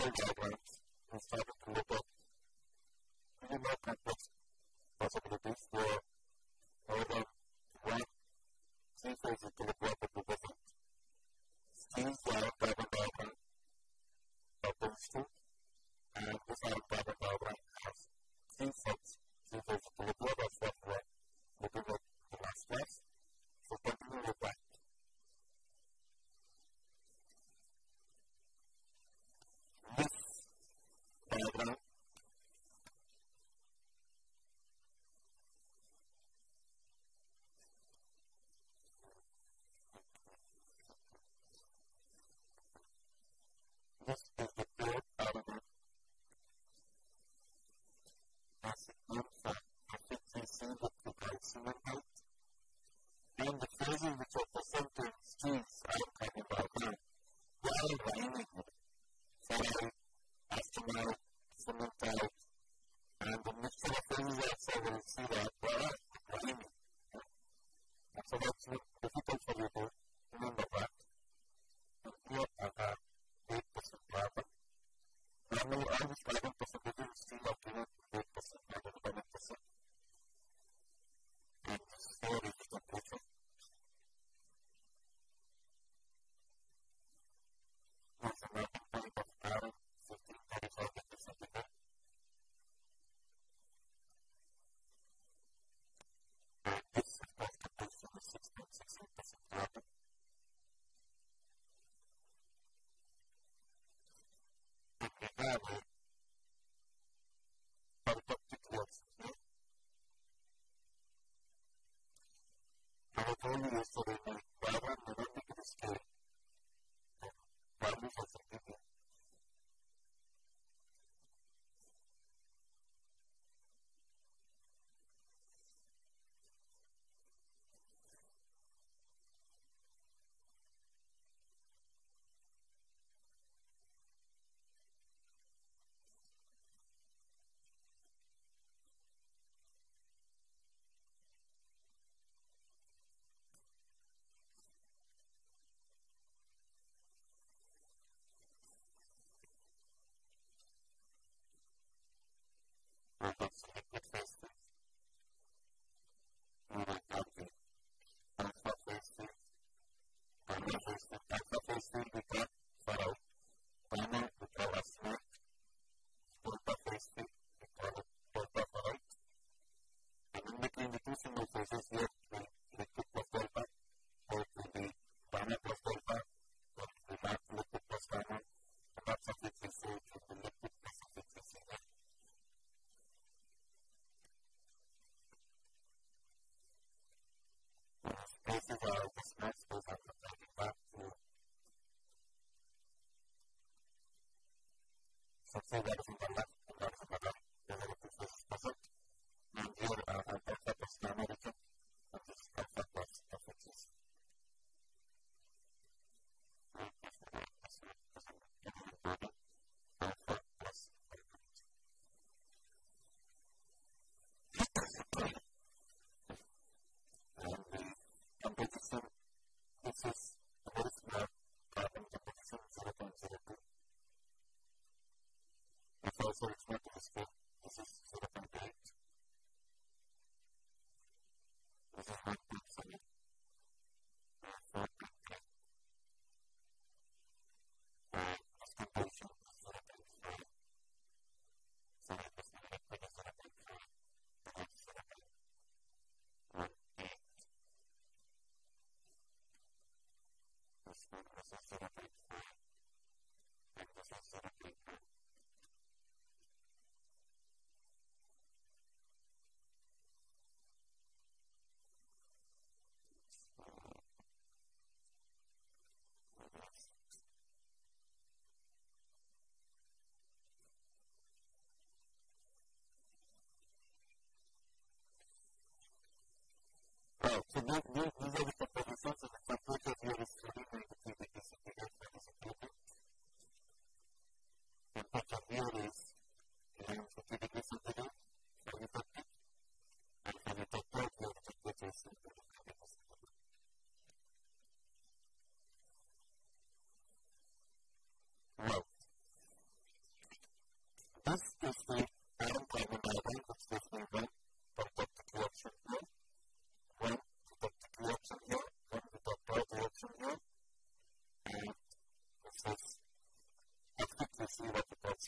flow diagrams and started to look at really more complex Because 撮影があるそうだ。Say that isn't the left So these, these, these are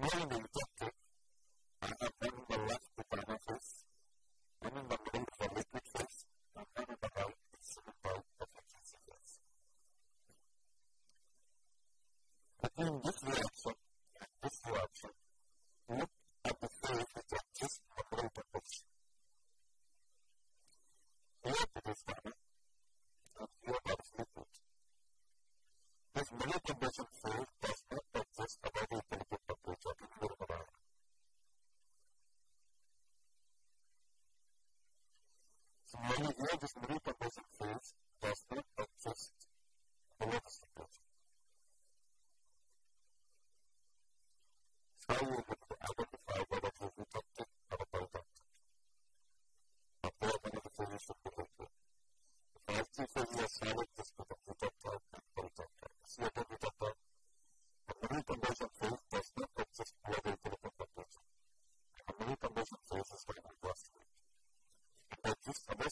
really?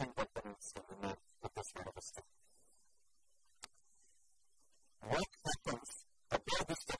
see what happens to this university. What happens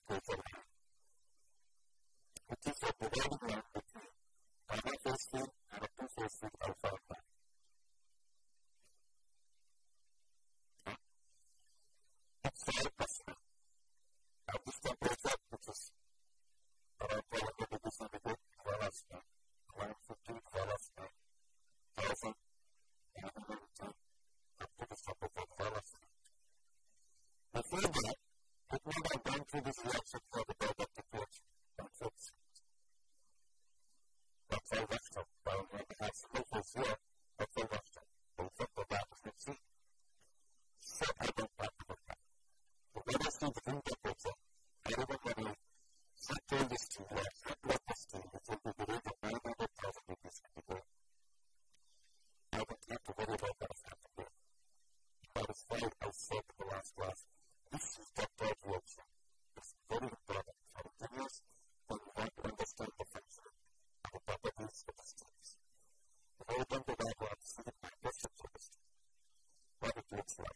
looks like.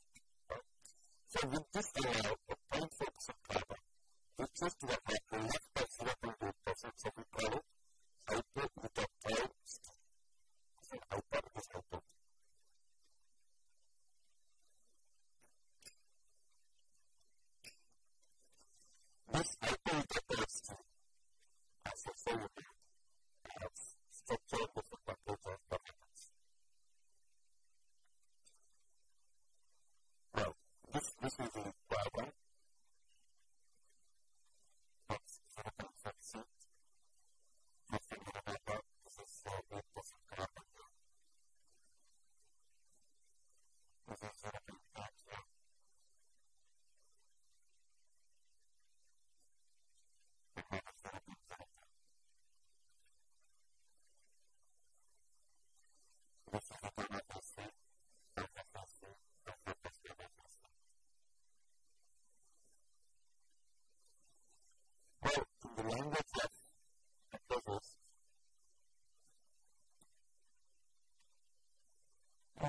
Right? So with this layout of point focus on carbon, we to apply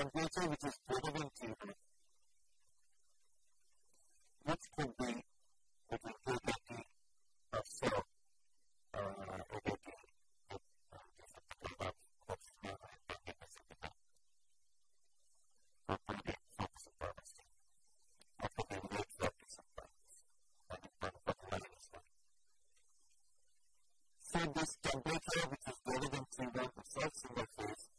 temperature which is greater than 0, which could be between 230 or uh, of just a couple of course, you the time. So, it will of. After the weight practice of privacy, and the part of the line. So, this temperature which is greater to 0 results in the phase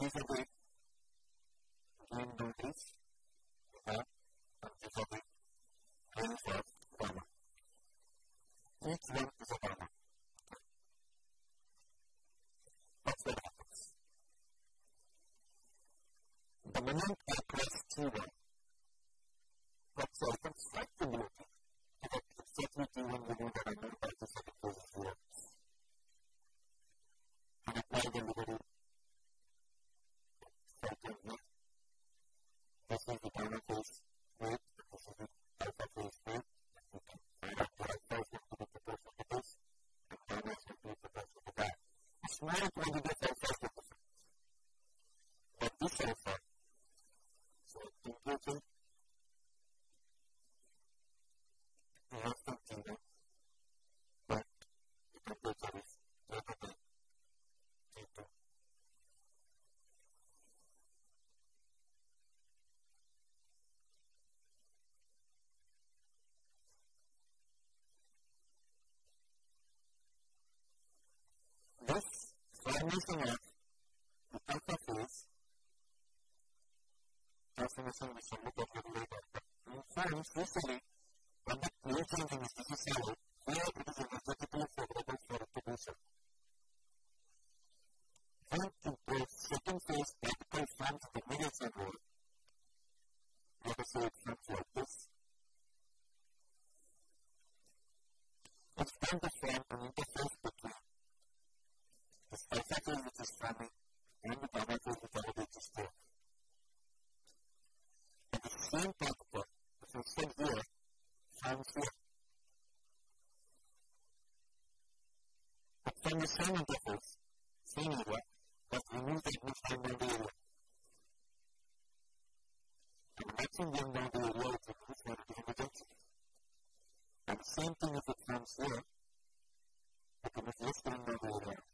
visibly gain notice that and visibly gain first Dharma. Each one is a Dharma. That's what happens. The moment I press T1, that's a flexibility to get exactly T1 within the number of the second phases works. And apply the liberty effectively. This is the gamma phase rate, this is the alpha phase rate. You can find out the alpha is going to be proportional to this, and gamma is going to be proportional to that. A small quantity of alpha is different. But this alpha, so impurity, less than zero, but the temperature is greater than T2. This formation of the alpha phase, transformation we shall look at little later, but informs usually when the clear changing is necessary, where it is energetically favorable for it do so. When the second phase particle forms the middle symbol, let us say it forms like this. It's going to form an interface between the phase which is forming and the gamma phase which already exists And the same particle, which is said here, forms here. But from the same interface, same area, but remove the admission boundary area. And the maximum one boundary area is removed is in the junction. And the same thing if it comes here, it becomes less than boundary area.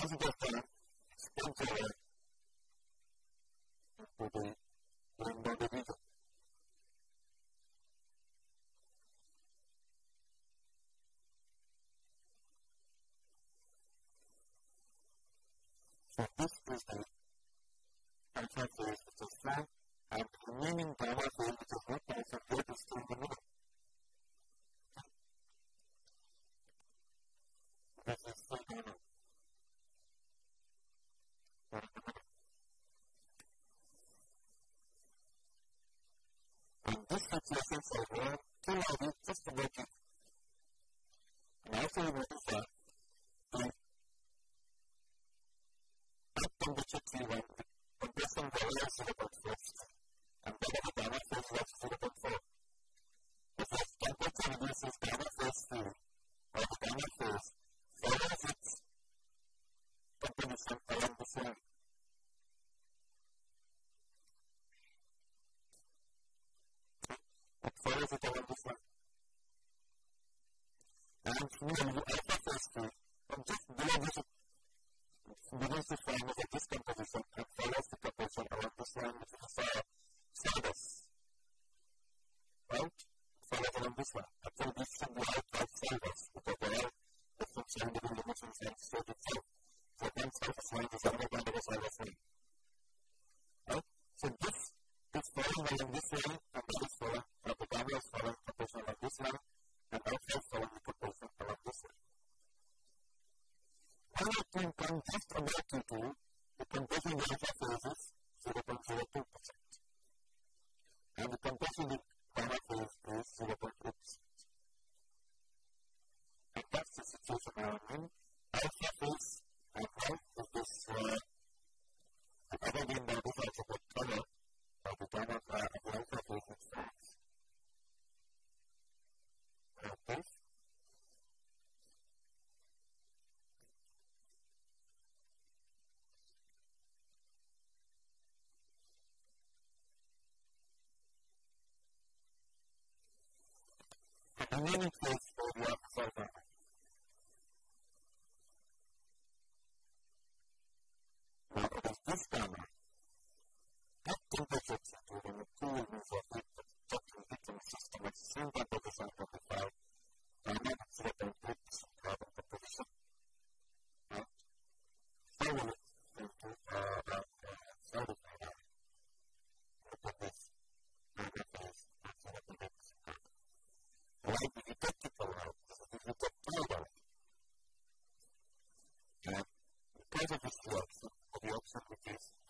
Once it gets done, spins away to the limbo de region. So this is the alpha phase which is flat and the remaining gamma phase which is not alpha phase is still in the middle. This is still gamma. Right in the middle. And this situation for one, two of it just to make it. And also you notice that the at temperature T1, the compression value is 0.4 and then the gamma phase was 0.4. If the temperature reduces gamma phase field or the gamma phase follows its composition along this line. It follows it along this line. And here the alpha phase field from just below this begins to form as a discomposition and follows the proportion along this line which is a service. Right? It follows along this line. Actually, this should be outside service because they are different scientific dimensions and state itself. So one surface line is another kind of a service line. Right? So this is following along this line and that is meaningful because of the flux of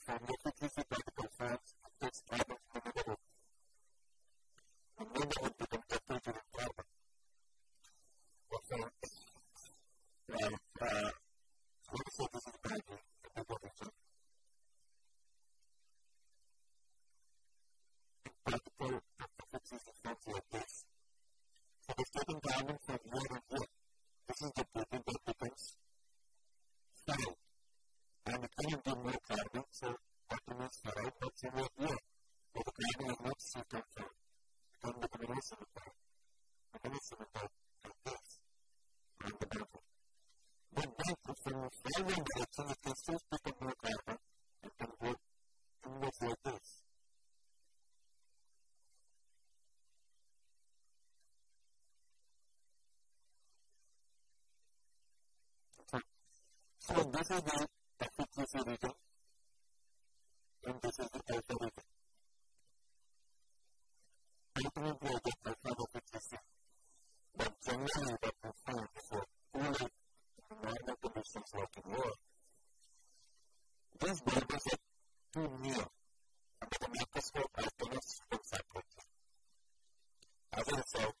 This is the efficiency region. And this is the alpha region. Ultimately, I get alpha efficacy. But generally, what we find is that normal conditions like in war, these borders are too near. Under the microscope, I cannot see them separately. As a result,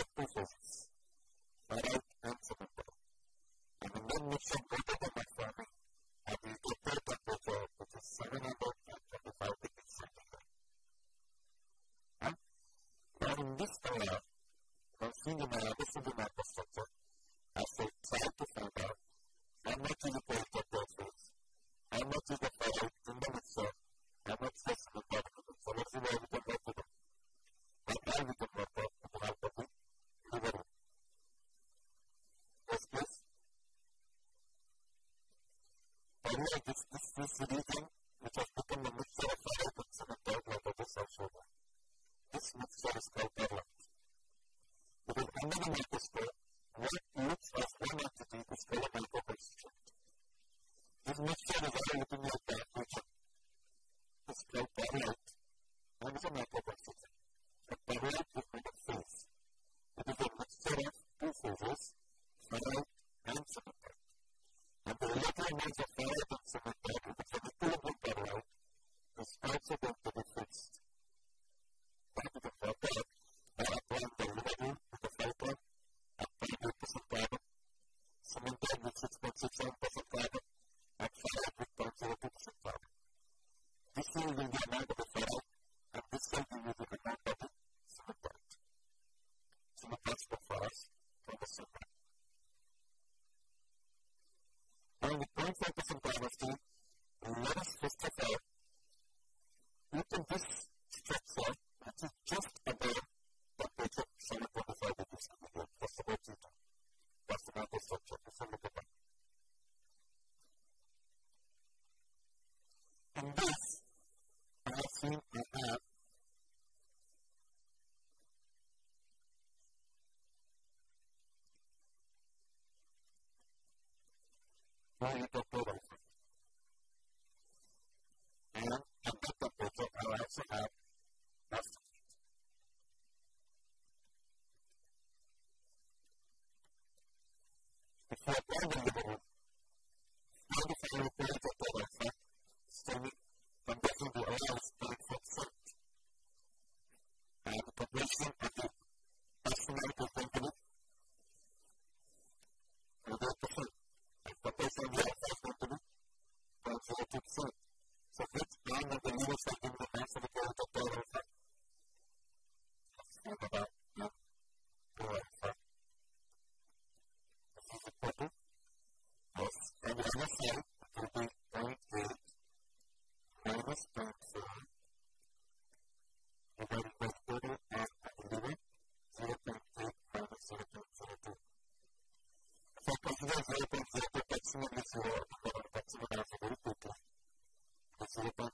this, this, this thing, which has become a mixture of fire. This mixture is called Pearlite. Because under the microscope, what what they're going to do. Gracias.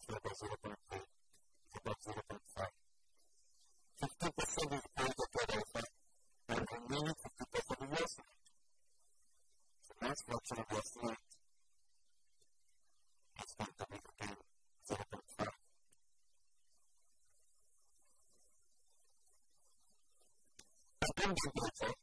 things in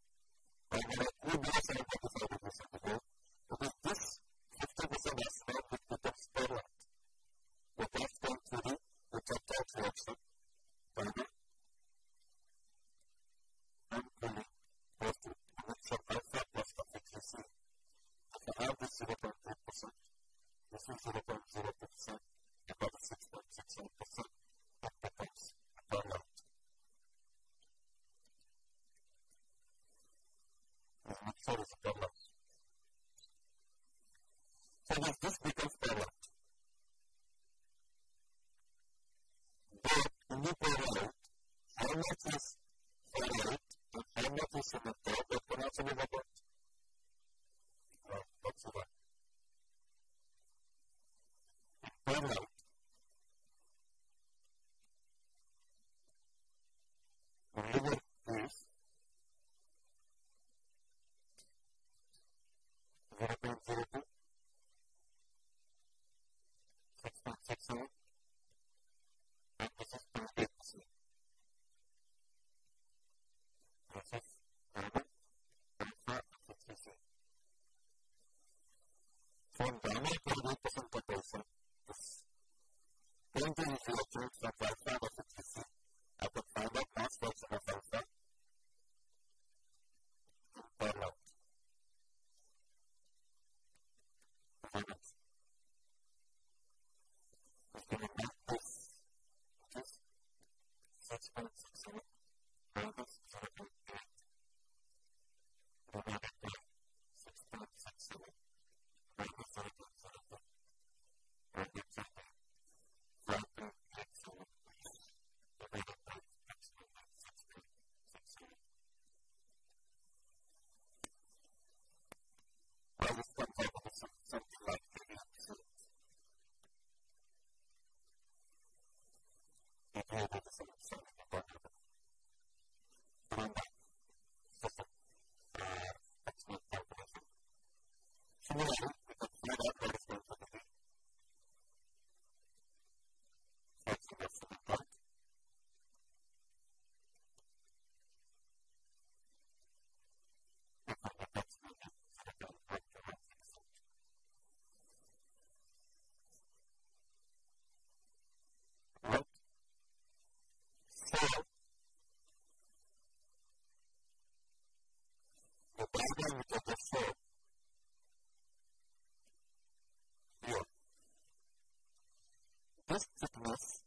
This signals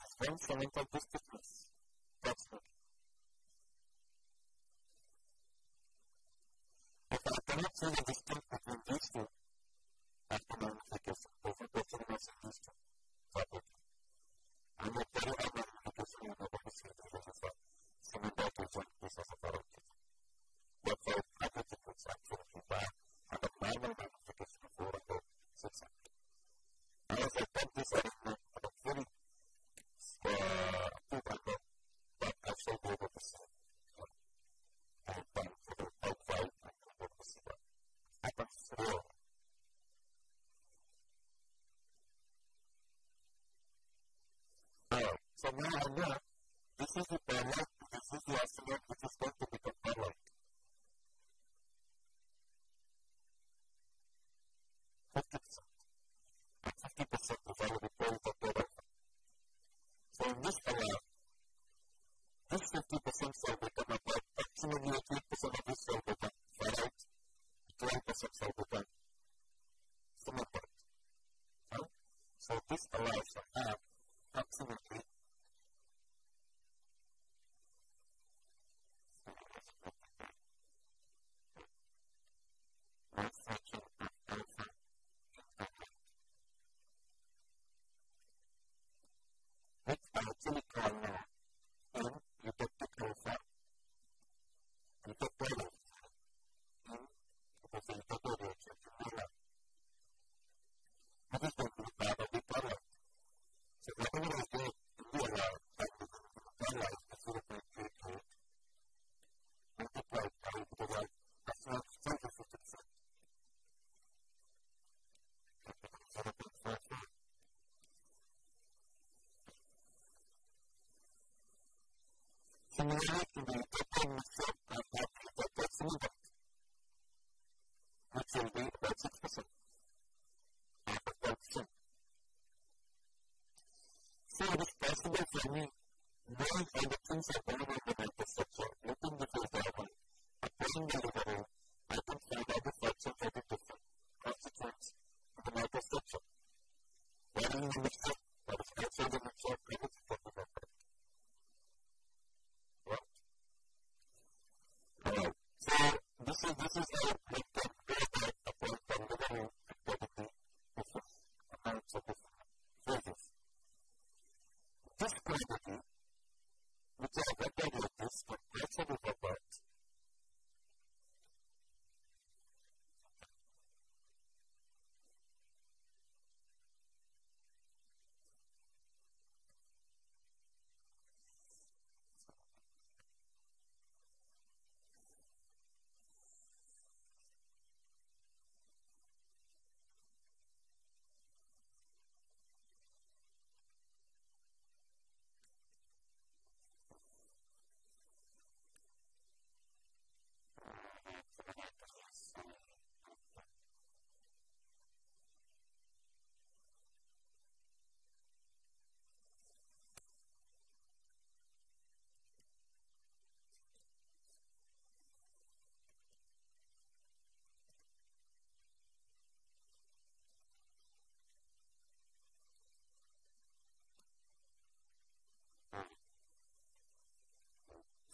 as one semiconductor signals. So now I know this is the parallel, this is the absolute which is going to and we're activated.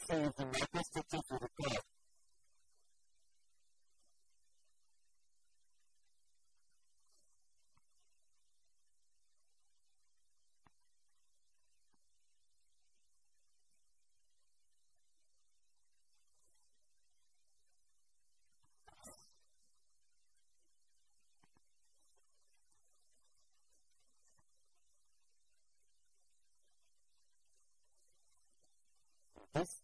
Says in this particular part, this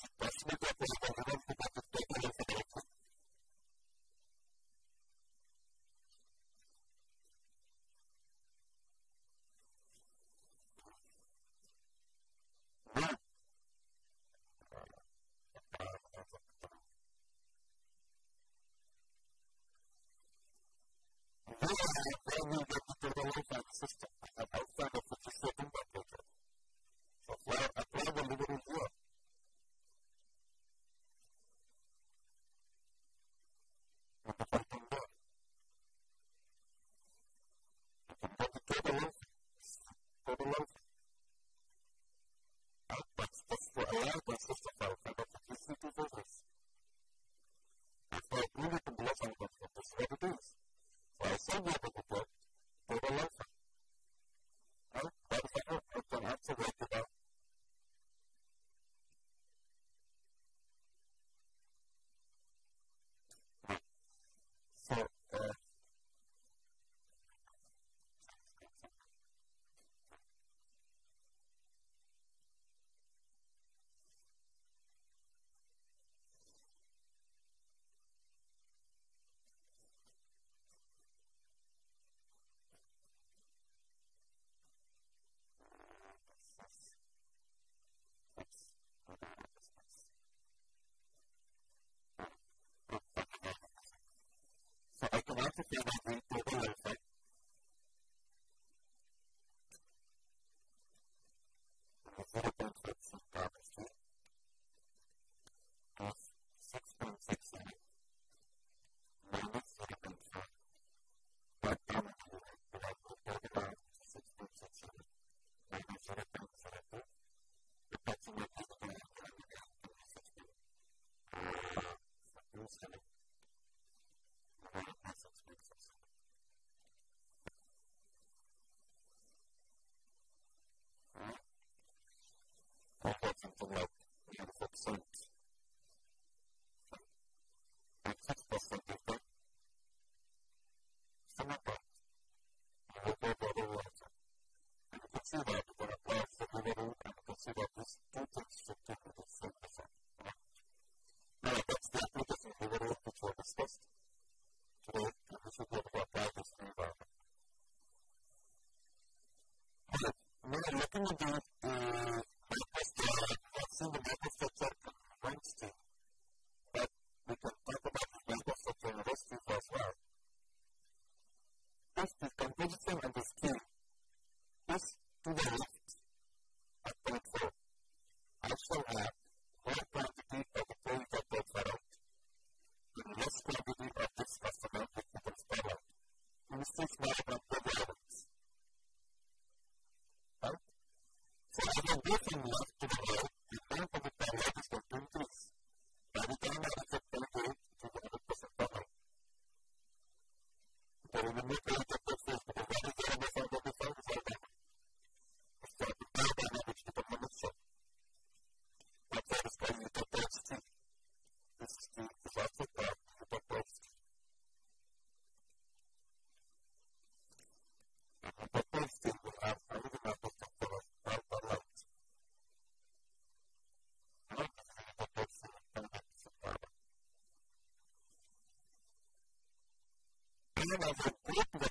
Otherwise, they will get into the low-fat system. それはポスト的接客です。fourth level problema, o corpo vai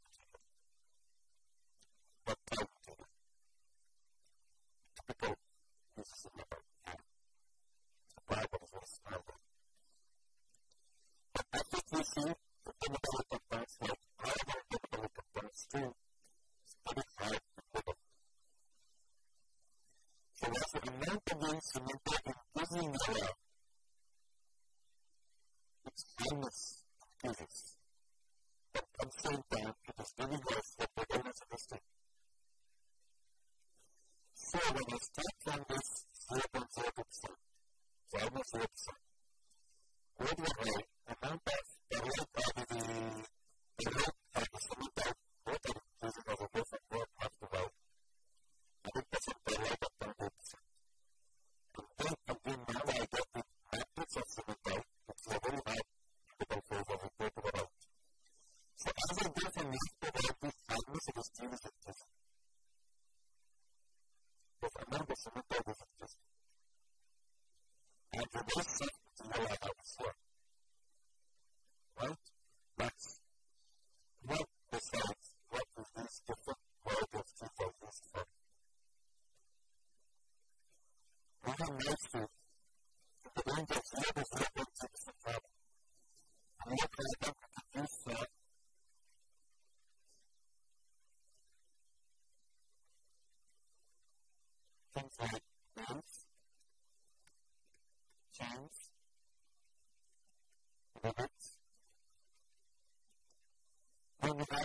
That's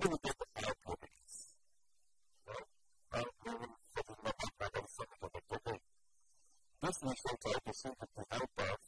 This research I perceive it to help us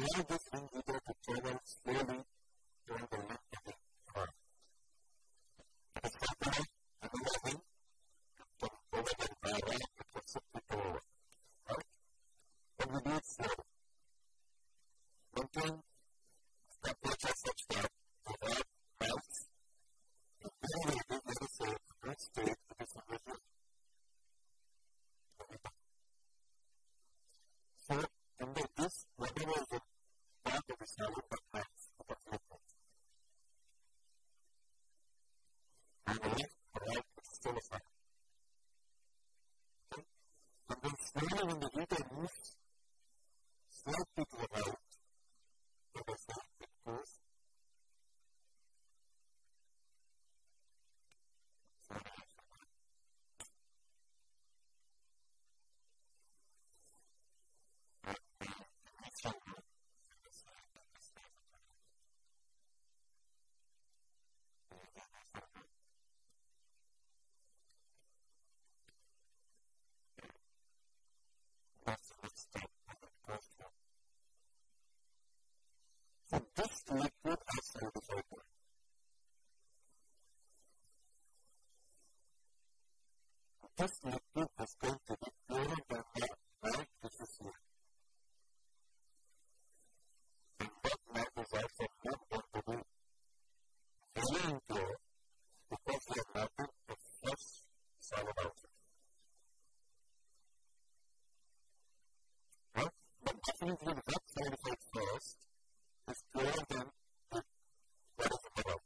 largest individual to This liquid is going to be purer than the light which is here. And that light is also not going to be very impure because we have melted the fresh solid outside. Right? But definitely the wet solidified first is purer than the what is in the right.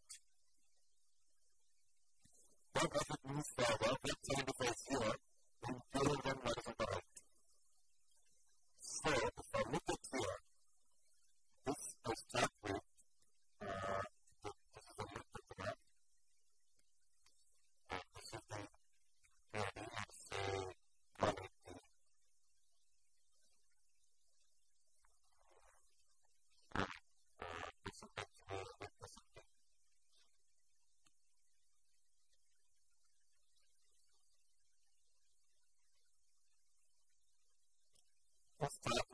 But as it moves further, wet solidifies here and purer than what is in the right. So if I look at here, this I start with uh, the, this is the liquid graph. And this is the purity, let's say 180. And uh, this is actually a bit percentage. To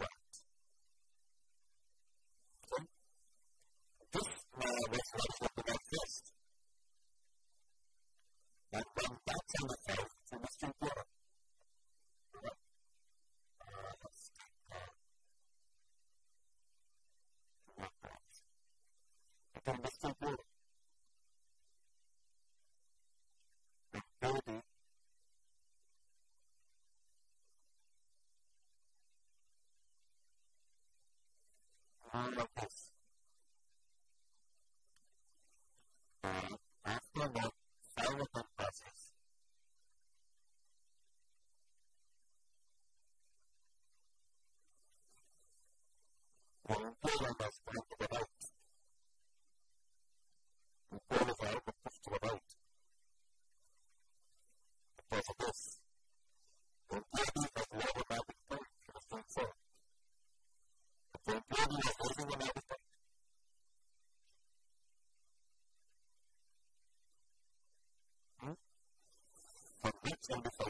all of this. And after that silent process, the imperium was going to the right. The imperium was able to push to the right. Because of this, the imperium has lower magic point for the strength four. So employee was raising the magistrate. Hmm? From